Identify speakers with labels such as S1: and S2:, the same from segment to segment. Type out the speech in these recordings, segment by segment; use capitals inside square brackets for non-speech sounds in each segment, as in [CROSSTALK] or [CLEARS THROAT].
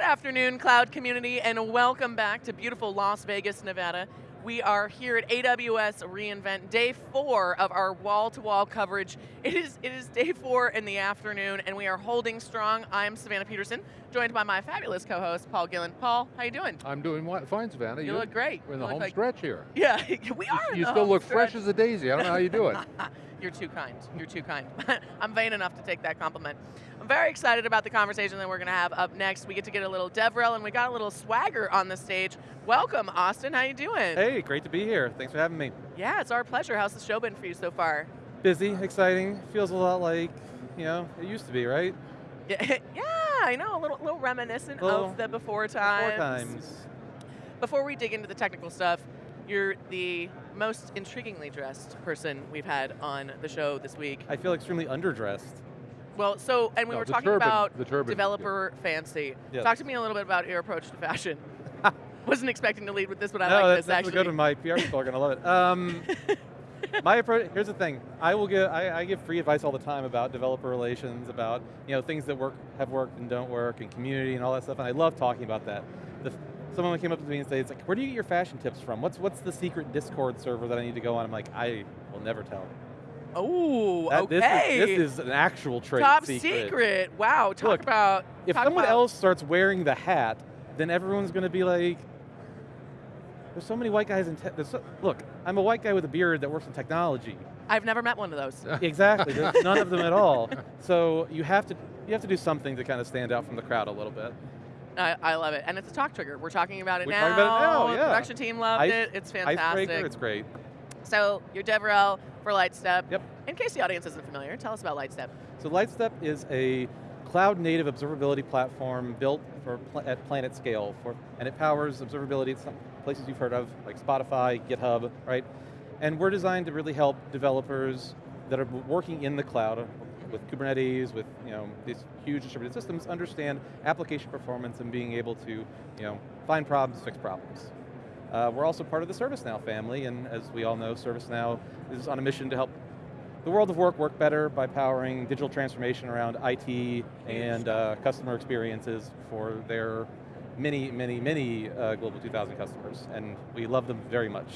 S1: Good afternoon, cloud community, and welcome back to beautiful Las Vegas, Nevada. We are here at AWS reInvent, day four of our wall-to-wall -wall coverage. It is, it is day four in the afternoon, and we are holding strong. I'm Savannah Peterson, joined by my fabulous co-host, Paul Gillin. Paul, how you doing?
S2: I'm doing fine, Savannah.
S1: You, you look great.
S2: We're in the home
S1: like,
S2: stretch here. [LAUGHS]
S1: Yeah, [LAUGHS] we are
S2: You, you still look stretch. fresh as a daisy. I don't know how you do it. [LAUGHS]
S1: You're too kind. You're too kind. [LAUGHS] I'm vain enough to take that compliment. I'm very excited about the conversation that we're going to have up next. We get to get a little DevRel and we got a little swagger on the stage. Welcome, Austin. How you doing?
S3: Hey, great to be here. Thanks for having me.
S1: Yeah, it's our pleasure. How's the show been for you so far?
S3: Busy, exciting. Feels a lot like, you know, it used to be, right?
S1: Yeah, [LAUGHS] yeah I know. A little, little reminiscent little of the before times.
S3: Before times.
S1: Before we dig into the technical stuff, you're the most intriguingly dressed person we've had on the show this week.
S3: I feel extremely underdressed.
S1: Well, so, and we
S2: no,
S1: were talking
S2: turban,
S1: about
S2: turban,
S1: developer
S2: yeah.
S1: fancy.
S3: Yes.
S1: Talk to me a little bit about your approach to fashion. [LAUGHS] [LAUGHS] Wasn't expecting to lead with this, but I
S3: no,
S1: like
S3: that's,
S1: this
S3: that's
S1: actually.
S3: good one. My PR people are going to love it. [LAUGHS] Um, my approach, here's the thing. I will give, I, I, give free advice all the time about developer relations, about you know things that work, have worked and don't work, and community and all that stuff, and I love talking about that. The, someone came up to me and said, it's like, where do you get your fashion tips from? What's, what's the secret Discord server that I need to go on? I'm like, I will never tell.
S1: Oh, okay.
S3: This is, this is, an actual trade
S1: Top
S3: secret.
S1: secret. Wow, talk
S3: Look,
S1: about.
S3: If
S1: talk
S3: someone
S1: about
S3: else starts wearing the hat, then everyone's going to be like, there's so many white guys in tech. So, look, I'm a white guy with a beard that works in technology.
S1: I've never met one of those. [LAUGHS]
S3: exactly, none of them at all. [LAUGHS] So you have to you have to do something to kind of stand out from the crowd a little bit.
S1: I, I love it, and it's a talk trigger. We're talking about it
S3: We're
S1: now.
S3: talking about it now, yeah.
S1: The production team loved
S3: Ice,
S1: it. It's fantastic.
S3: Icebreaker, it's great.
S1: So you're DevRel for Lightstep.
S3: Yep.
S1: In case the audience isn't familiar, tell us about Lightstep.
S3: So Lightstep is a cloud-native observability platform built for pl at planet scale, for, and it powers observability at some places you've heard of, like Spotify, GitHub, right? And we're designed to really help developers that are working in the cloud with Kubernetes, with you know these huge distributed systems, understand application performance and being able to you know find problems, fix problems. Uh, we're also part of the ServiceNow family, and as we all know, ServiceNow is on a mission to help the world of work work better by powering digital transformation around IT and uh, customer experiences for their many, many, many uh, Global 2000 customers, and we love them very much.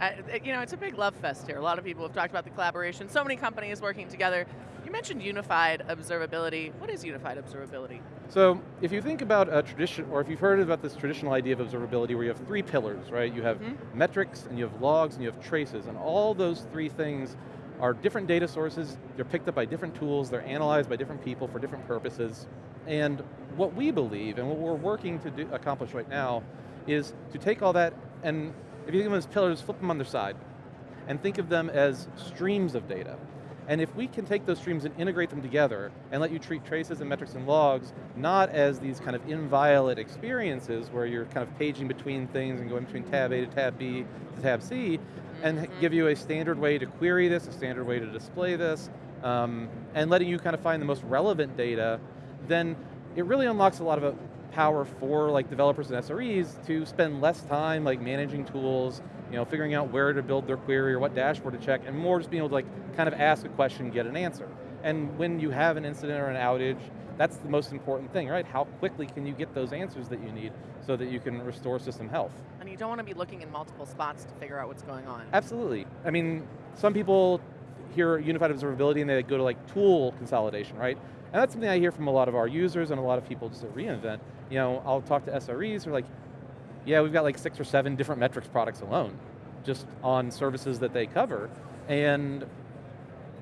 S1: Uh, you know, it's a big love fest here. A lot of people have talked about the collaboration. So many companies working together. You mentioned unified observability. What is unified observability?
S3: So, if you think about a tradition, or if you've heard about this traditional idea of observability where you have three pillars, right? You have mm -hmm. metrics, and you have logs, and you have traces, and all those three things are different data sources, they're picked up by different tools, they're analyzed by different people for different purposes, and what we believe, and what we're working to do, accomplish right now, is to take all that and if you think of them as pillars, flip them on their side and think of them as streams of data. And if we can take those streams and integrate them together and let you treat traces and metrics and logs not as these kind of inviolate experiences where you're kind of paging between things and going between tab A to tab B to tab C, and
S1: Mm-hmm.
S3: give you a standard way to query this, a standard way to display this, um, and letting you kind of find the most relevant data, then it really unlocks a lot of power for like developers and SREs to spend less time like managing tools, you know, figuring out where to build their query or what dashboard to check, and more just being able to like kind of ask a question, get an answer. And when you have an incident or an outage, that's the most important thing, right? How quickly can you get those answers that you need so that you can restore system health?
S1: And you don't want to be looking in multiple spots to figure out what's going on.
S3: Absolutely. I mean, some people hear unified observability and they go to like tool consolidation, right? And that's something I hear from a lot of our users and a lot of people just at reInvent. You know, I'll talk to SREs who are like, yeah, we've got like six or seven different metrics products alone, just on services that they cover. And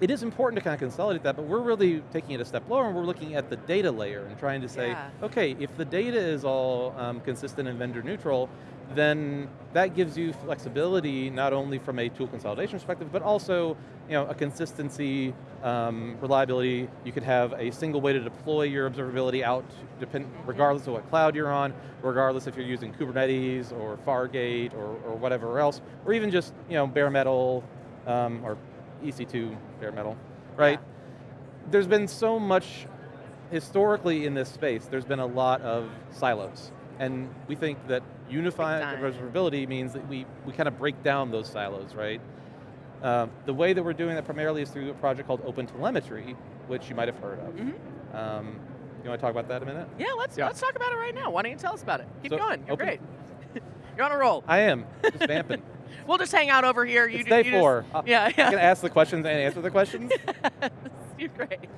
S3: it is important to kind of consolidate that, but we're really taking it a step lower and we're looking at the data layer and trying to say,
S1: yeah.
S3: okay, if the data is all um, consistent and vendor neutral, then that gives you flexibility not only from a tool consolidation perspective, but also you know, a consistency, um, reliability. You could have a single way to deploy your observability out, depend, regardless of what cloud you're on, regardless if you're using Kubernetes or Fargate or, or whatever else, or even just you know, bare metal um, or EC2 bare metal, right?
S1: Yeah.
S3: There's been so much, historically in this space, there's been a lot of silos. And we think that unifying observability means that we, we kind of break down those silos, right? Uh, the way that we're doing that primarily is through a project called OpenTelemetry, which you might have heard of.
S1: Mm -hmm.
S3: um, You want to talk about that a minute?
S1: Yeah, let's
S2: Yeah.
S1: let's talk about it right now. Why don't you tell us about it? Keep
S3: So,
S1: going. You're
S3: open-
S1: great. [LAUGHS] You're on a roll.
S3: I am, just vamping. [LAUGHS]
S1: We'll just hang out over here. You
S3: it's
S1: do-
S3: day
S1: you just-
S3: four. I-
S1: yeah,
S3: I can
S1: yeah.
S3: ask the questions and answer the questions. [LAUGHS]
S1: You're great.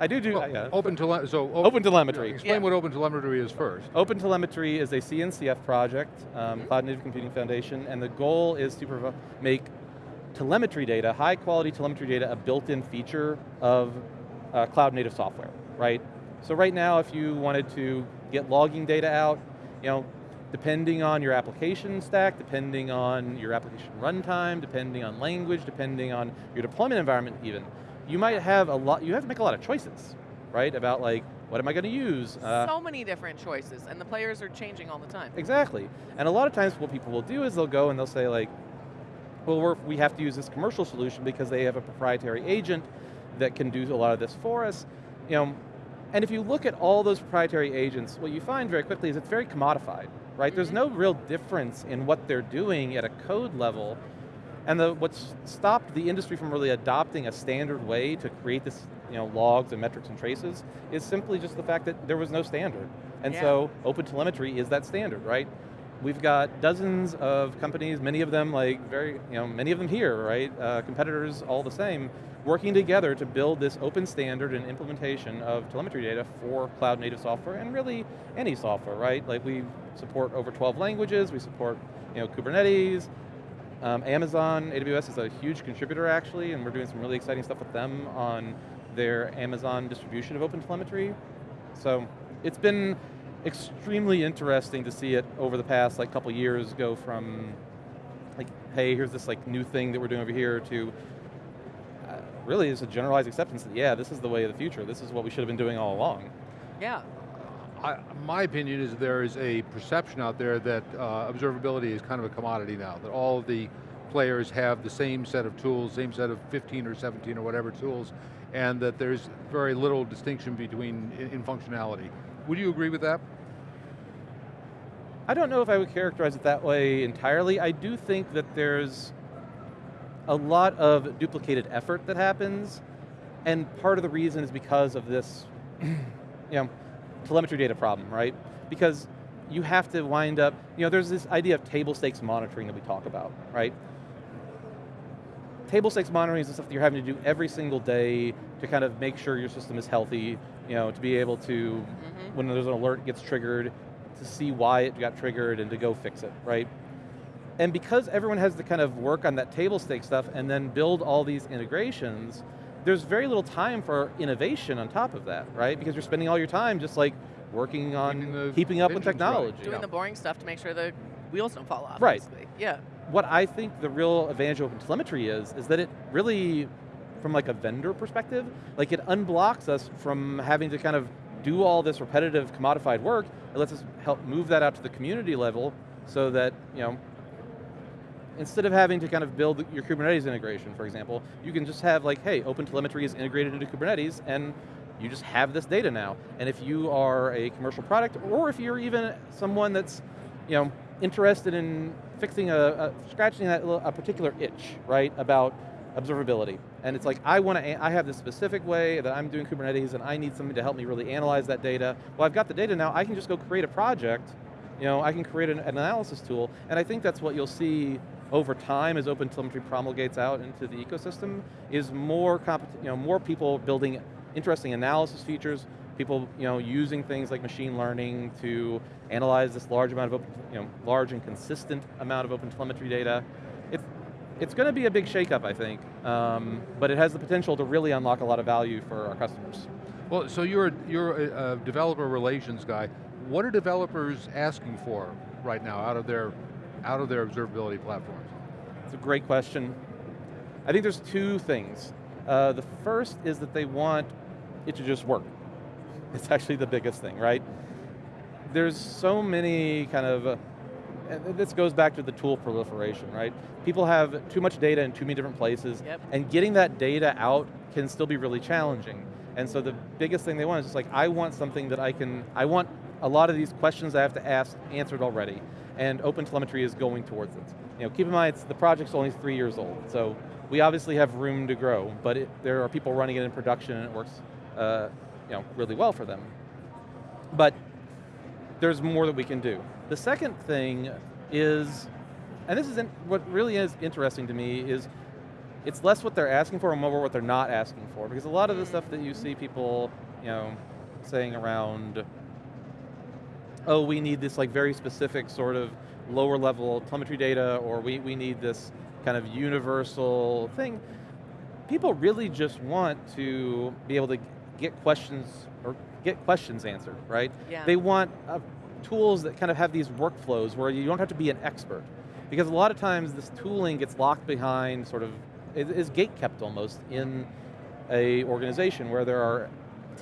S3: I do do,
S2: Well,
S3: yeah.
S2: Open tele so o-
S3: Open telemetry.
S2: Explain
S1: Yeah.
S2: what open telemetry is first.
S3: Open Telemetry is a CNCF project, um,
S1: Mhm.
S3: Cloud Native Computing Foundation, and the goal is to make telemetry data, high quality telemetry data, a built-in feature of uh, cloud native software, right? So right now, if you wanted to get logging data out, you know, depending on your application stack, depending on your application runtime, depending on language, depending on your deployment environment even, you might have a lot, you have to make a lot of choices, right? About like, what am I going to use? Uh,
S1: so many different choices, and the players are changing all the time.
S3: Exactly. And a lot of times what people will do is they'll go and they'll say like, well, we're, we have to use this commercial solution because they have a proprietary agent that can do a lot of this for us. You know, and if you look at all those proprietary agents, what you find very quickly is it's very commodified, right? There's
S1: Mhm.
S3: no real difference in what they're doing at a code level. And the, what's stopped the industry from really adopting a standard way to create this, you know, logs and metrics and traces is simply just the fact that there was no standard. And
S1: Yeah.
S3: so OpenTelemetry is that standard, right? We've got dozens of companies, many of them like very, you know, many of them here, right? Uh, competitors all the same, working together to build this open standard and implementation of telemetry data for cloud native software and really any software, right? Like we support over 12 languages, we support, you know, Kubernetes, um, Amazon, AWS is a huge contributor actually, and we're doing some really exciting stuff with them on their Amazon distribution of OpenTelemetry. So it's been extremely interesting to see it over the past like couple years go from like, hey, here's this like new thing that we're doing over here to uh, really is a generalized acceptance that yeah, this is the way of the future. This is what we should have been doing all along.
S1: Yeah.
S2: I, my opinion is there is a perception out there that uh, observability is kind of a commodity now, that all of the players have the same set of tools, same set of 15 or 17 or whatever tools, and that there's very little distinction between in, in functionality. Would you agree with that?
S3: I don't know if I would characterize it that way entirely. I do think that there's a lot of duplicated effort that happens, and part of the reason is because of this, [CLEARS THROAT] you know, telemetry data problem, right? Because you have to wind up, you know, there's this idea of table stakes monitoring that we talk about, right? Table stakes monitoring is the stuff that you're having to do every single day to kind of make sure your system is healthy, you know, to be able to,
S1: Mhm.
S3: when there's an alert gets triggered, to see why it got triggered and to go fix it, right? And because everyone has to kind of work on that table stake stuff and then build all these integrations, there's very little time for innovation on top of that, right? Because you're spending all your time just like working on
S2: Keeping
S3: keeping up with technology.
S1: Doing
S2: Yeah.
S1: the boring stuff to make sure the wheels don't fall off.
S3: Right.
S1: basically. Yeah.
S3: What I think the real advantage of OpenTelemetry is, is that it really, from like a vendor perspective, like it unblocks us from having to kind of do all this repetitive commodified work. It lets us help move that out to the community level so that, you know, instead of having to kind of build your Kubernetes integration, for example, you can just have like, hey, OpenTelemetry is integrated into Kubernetes and you just have this data now. And if you are a commercial product, or if you're even someone that's, you know, interested in fixing a, a scratching that a particular itch, right, about observability. And it's like, I want to, I have this specific way that I'm doing Kubernetes and I need something to help me really analyze that data. Well, I've got the data now, I can just go create a project, you know, I can create an, an analysis tool, and I think that's what you'll see over time as OpenTelemetry promulgates out into the ecosystem, is more, you know, more people building interesting analysis features, people you know, using things like machine learning to analyze this large amount of open, you know, large and consistent amount of OpenTelemetry data. It's, it's going to be a big shakeup, I think, um, but it has the potential to really unlock a lot of value for our customers.
S2: Well, so you're, you're a, a developer relations guy. What are developers asking for right now out of their, out of their observability platforms?
S3: It's a great question. I think there's two things. Uh, the first is that they want it to just work. [LAUGHS] It's actually the biggest thing, right? There's so many kind of, uh, this goes back to the tool proliferation, right? People have too much data in too many different places,
S1: Yep.
S3: and getting that data out can still be really challenging. And so the biggest thing they want is just like, I want something that I can, I want a lot of these questions I have to ask answered already, and OpenTelemetry is going towards it. You know, keep in mind, it's, the project's only three years old, so we obviously have room to grow, but it, there are people running it in production and it works uh, you know, really well for them. But there's more that we can do. The second thing is, and this is in, what really is interesting to me is it's less what they're asking for and more what they're not asking for. Because a lot of the stuff that you see people, you know, saying around, oh, we need this like very specific sort of lower level telemetry data, or we, we need this kind of universal thing. People really just want to be able to get questions, or get questions answered, right?
S1: Yeah.
S3: They want uh, tools that kind of have these workflows where you don't have to be an expert. Because a lot of times this tooling gets locked behind sort of, is, gate kept almost in a organization where there are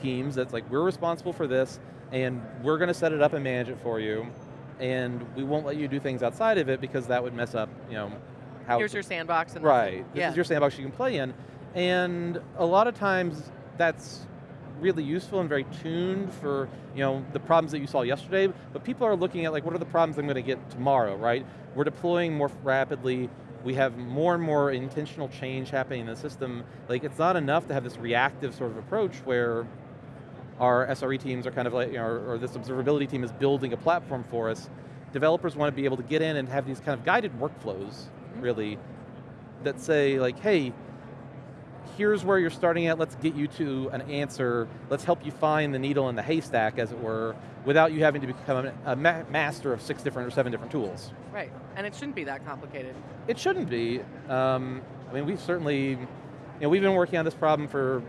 S3: teams that's like, we're responsible for this, and we're going to set it up and manage it for you, and we won't let you do things outside of it because that would mess up, you know, how
S1: Here's your sandbox. And
S3: Right, this
S1: yeah.
S3: is your sandbox you can play in, and a lot of times that's really useful and very tuned for you know the problems that you saw yesterday, but people are looking at like what are the problems I'm going to get tomorrow, right? We're deploying more rapidly, we have more and more intentional change happening in the system. Like it's not enough to have this reactive sort of approach where our SRE teams are kind of like, you know, or, or this observability team is building a platform for us. Developers want to be able to get in and have these kind of guided workflows, really, that say like, hey, here's where you're starting at, let's get you to an answer, let's help you find the needle in the haystack, as it were, without you having to become a, a ma master of six different or seven different tools.
S1: Right, and it shouldn't be that complicated.
S3: It shouldn't be. Um, I mean, we've certainly, you know, we've been working on this problem for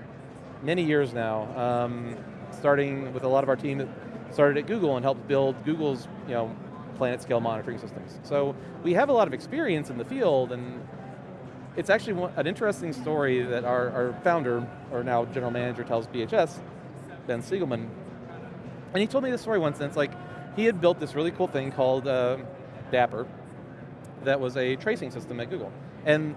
S3: many years now, um, starting with a lot of our team that started at Google and helped build Google's, you know, planet scale monitoring systems. So we have a lot of experience in the field and it's actually an interesting story that our, our founder, or now general manager tells BHS, Ben Sigelman, and he told me this story once and it's like, he had built this really cool thing called uh, Dapper that was a tracing system at Google. And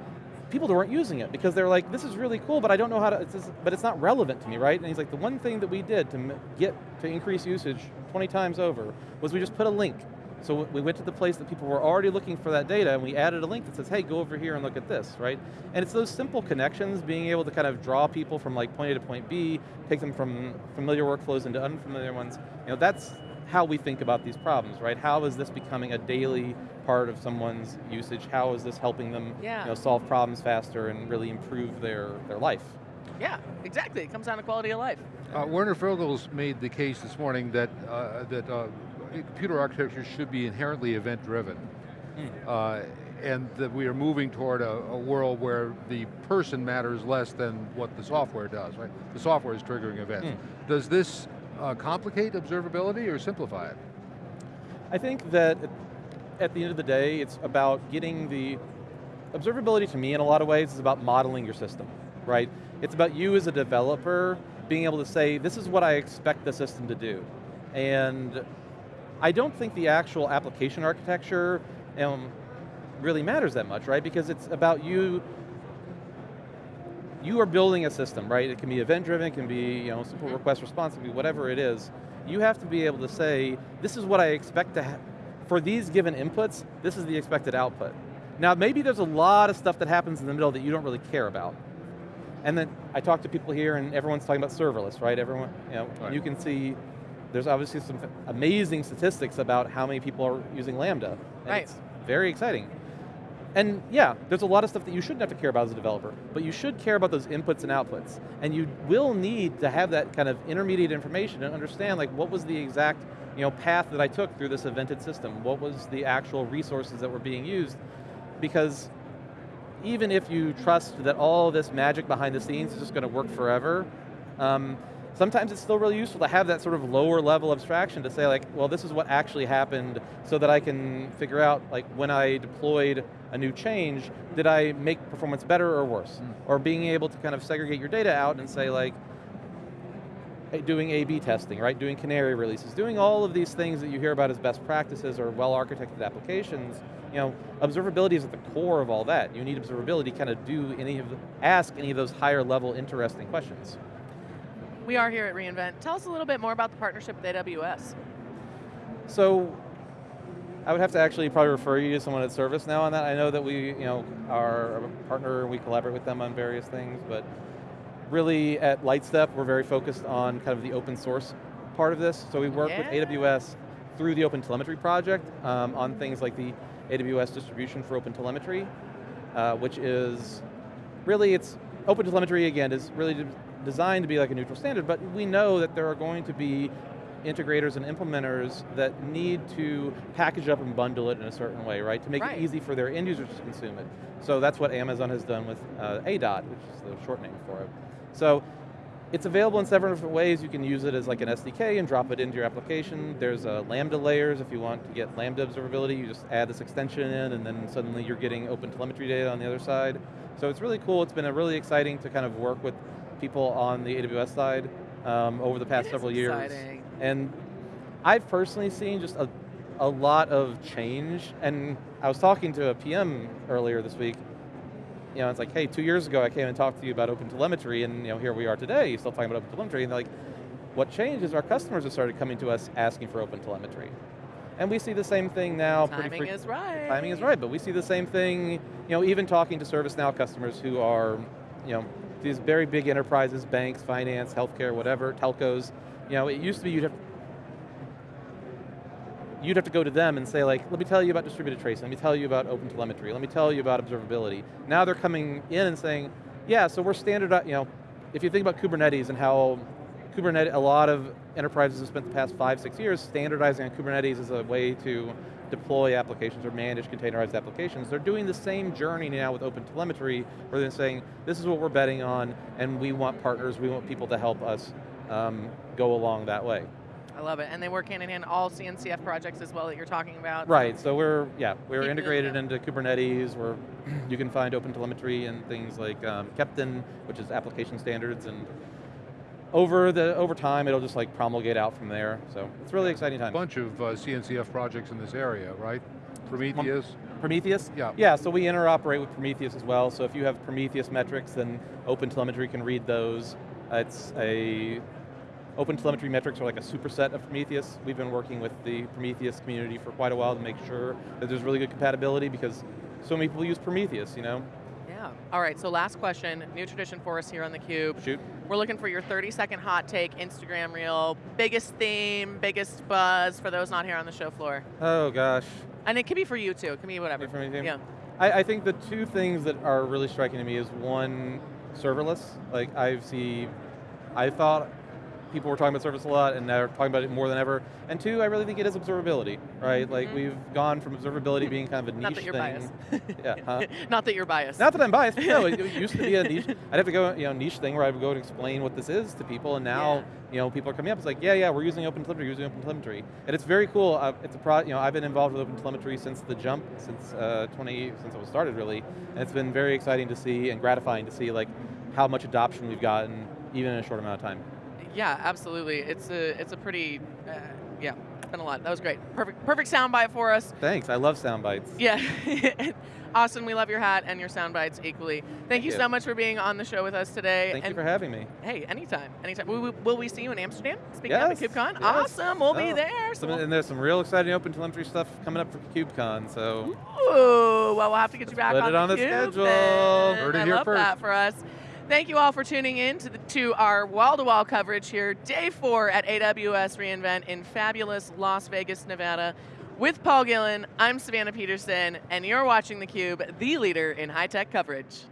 S3: people that weren't using it because they're like, this is really cool, but I don't know how to, it's just, but it's not relevant to me, right? And he's like, the one thing that we did to get, to increase usage 20 times over was we just put a link. So we went to the place that people were already looking for that data and we added a link that says, hey, go over here and look at this, right? And it's those simple connections, being able to kind of draw people from like point A to point B, take them from familiar workflows into unfamiliar ones. You know, that's how we think about these problems, right? How is this becoming a daily part of someone's usage? How is this helping them
S1: Yeah.
S3: you know, solve problems faster and really improve their, their life?
S1: Yeah, exactly. It comes down to quality of life.
S2: Uh, Werner Vogels made the case this morning that, uh, that uh, computer architecture should be inherently event driven. Uh, and that we are moving toward a, a world where the person matters less than what the software does, right? The software is triggering events. Does this uh, complicate observability or simplify it?
S3: I think that at the end of the day, it's about getting the, observability to me in a lot of ways is about modeling your system, right? It's about you as a developer being able to say, this is what I expect the system to do. And I don't think the actual application architecture um, really matters that much, right? Because it's about you you are building a system, right? It can be event driven, it can be you know, simple request response, it can be whatever it is. You have to be able to say, this is what I expect to have, for these given inputs, this is the expected output. Now maybe there's a lot of stuff that happens in the middle that you don't really care about. And then I talk to people here and everyone's talking about serverless, right? Everyone, you know,
S2: Right.
S3: you can see there's obviously some amazing statistics about how many people are using Lambda. And
S1: Right.
S3: It's very exciting. And yeah, there's a lot of stuff that you shouldn't have to care about as a developer, but you should care about those inputs and outputs. And you will need to have that kind of intermediate information and understand like what was the exact you know, path that I took through this evented system? What was the actual resources that were being used? Because even if you trust that all this magic behind the scenes is just going to work forever, um, sometimes it's still really useful to have that sort of lower level abstraction to say like, well, this is what actually happened so that I can figure out like when I deployed a new change, did I make performance better or worse? Hmm. Or being able to kind of segregate your data out and say like, doing A-B testing, right? Doing canary releases, doing all of these things that you hear about as best practices or well-architected applications, you know, observability is at the core of all that. You need observability to kind of do any of the, ask any of those higher level interesting questions.
S1: We are here at reInvent. Tell us a little bit more about the partnership with AWS.
S3: So, I would have to actually probably refer you to someone at ServiceNow on that. I know that we, you know, are a partner, we collaborate with them on various things, but really at Lightstep, we're very focused on kind of the open source part of this. So we work
S1: Yeah.
S3: with AWS through the Open Telemetry project um, on things like the AWS distribution for Open Telemetry, uh, which is really it's Open Telemetry again is really designed to be like a neutral standard, but we know that there are going to be integrators and implementers that need to package up and bundle it in a certain way, right? To make
S1: Right.
S3: it easy for their end users to consume it. So that's what Amazon has done with uh, ADOT, which is the short name for it. So it's available in several different ways. You can use it as like an SDK and drop it into your application. There's uh, Lambda layers if you want to get Lambda observability. You just add this extension in and then suddenly you're getting open telemetry data on the other side. So it's really cool. It's been a really exciting to kind of work with people on the AWS side um, over the past several years. And I've personally seen just a, a lot of change. And I was talking to a PM earlier this week. You know, it's like, hey, two years ago I came and talked to you about open telemetry, and you know, here we are today, you're still talking about open telemetry. And they're like, what changed is our customers have started coming to us asking for open telemetry. And we see the same thing now. pretty
S1: Timing is right.
S3: Timing is right, but we see the same thing, you know, even talking to ServiceNow customers who are, you know, these very big enterprises, banks, finance, healthcare, whatever, telcos. You know, it used to be you'd have you'd have to go to them and say like, let me tell you about distributed tracing, let me tell you about open telemetry, let me tell you about observability. Now they're coming in and saying, yeah, so we're standard, you know, if you think about Kubernetes and how Kubernetes, a lot of enterprises have spent the past five, six years standardizing on Kubernetes as a way to deploy applications or manage containerized applications. They're doing the same journey now with open telemetry, where they're saying, this is what we're betting on, and we want partners, we want people to help us um, go along that way.
S1: I love it. And they work hand in hand, all CNCF projects as well that you're talking about.
S3: Right, so we're, yeah, we're
S1: Keep
S3: integrated into Kubernetes, where [CLEARS THROAT] you can find open telemetry and things like um, Keptn, which is application standards, and over the over time, it'll just like promulgate out from there. So it's really exciting time.
S2: A bunch of uh, CNCF projects in this area, right? Prometheus,
S3: Prometheus?
S2: Yeah.
S3: Yeah, so we interoperate with Prometheus as well. So if you have Prometheus metrics, then OpenTelemetry can read those. It's a, OpenTelemetry metrics are like a superset of Prometheus. We've been working with the Prometheus community for quite a while to make sure that there's really good compatibility because so many people use Prometheus, you know?
S1: All right, so last question, new tradition for us here on theCUBE.
S3: Shoot.
S1: We're looking for your 30 second hot take, Instagram reel, biggest theme, biggest buzz for those not here on the show floor.
S3: Oh gosh.
S1: And it can be for you too, it can be whatever.
S3: For me, too?
S1: Yeah.
S3: I, I think the two things that are really striking to me is one, serverless. Like I see, I thought people were talking about service a lot and they're talking about it more than ever. And two, I really think it is observability, right? Like
S1: Mhm.
S3: we've gone from observability being kind of a niche [LAUGHS]
S1: Not that you're
S3: thing.
S1: biased. [LAUGHS]
S3: Yeah, huh? [LAUGHS]
S1: Not that you're biased.
S3: Not that I'm biased, no, it, it used to be a niche, I'd have to go, you know, niche thing where I would go and explain what this is to people, and now,
S1: Yeah.
S3: you know, people are coming up, it's like, yeah, yeah, we're using OpenTelemetry, we're using OpenTelemetry. And it's very cool, uh, it's a pro, you know, I've been involved with OpenTelemetry since the jump, since uh, 20, since it was started really, and it's been very exciting to see and gratifying to see like how much adoption we've gotten, even in a short amount of time.
S1: Yeah, absolutely. It's a it's a pretty uh, yeah, it's been a lot. That was great. Perfect perfect soundbite for us.
S3: Thanks, I love sound bites.
S1: Yeah. [LAUGHS] Austin, we love your hat and your sound bites equally. Thank,
S3: Thank
S1: you,
S3: you.
S1: so much for being on the show with us today.
S3: Thank
S1: and
S3: you for having me.
S1: Hey, anytime, anytime. Will we, will we see you in Amsterdam? Speaking
S3: Yes,
S1: of the KubeCon?
S3: yes.
S1: Awesome, we'll be
S3: Oh,
S1: there. So
S3: Some, and there's some real exciting open OpenTelemetry stuff coming up for KubeCon, so.
S1: Ooh, well, we'll have to get you back
S3: put
S1: on
S3: it
S1: the
S3: on the
S1: cube
S3: schedule.
S2: Heard it
S1: I
S2: here
S1: love
S2: first.
S1: that for us. Thank you all for tuning in to, the, to our wall-to-wall coverage here, day four at AWS reInvent in fabulous Las Vegas, Nevada. With Paul Gillin, I'm Savannah Peterson, and you're watching theCUBE, the leader in high-tech coverage.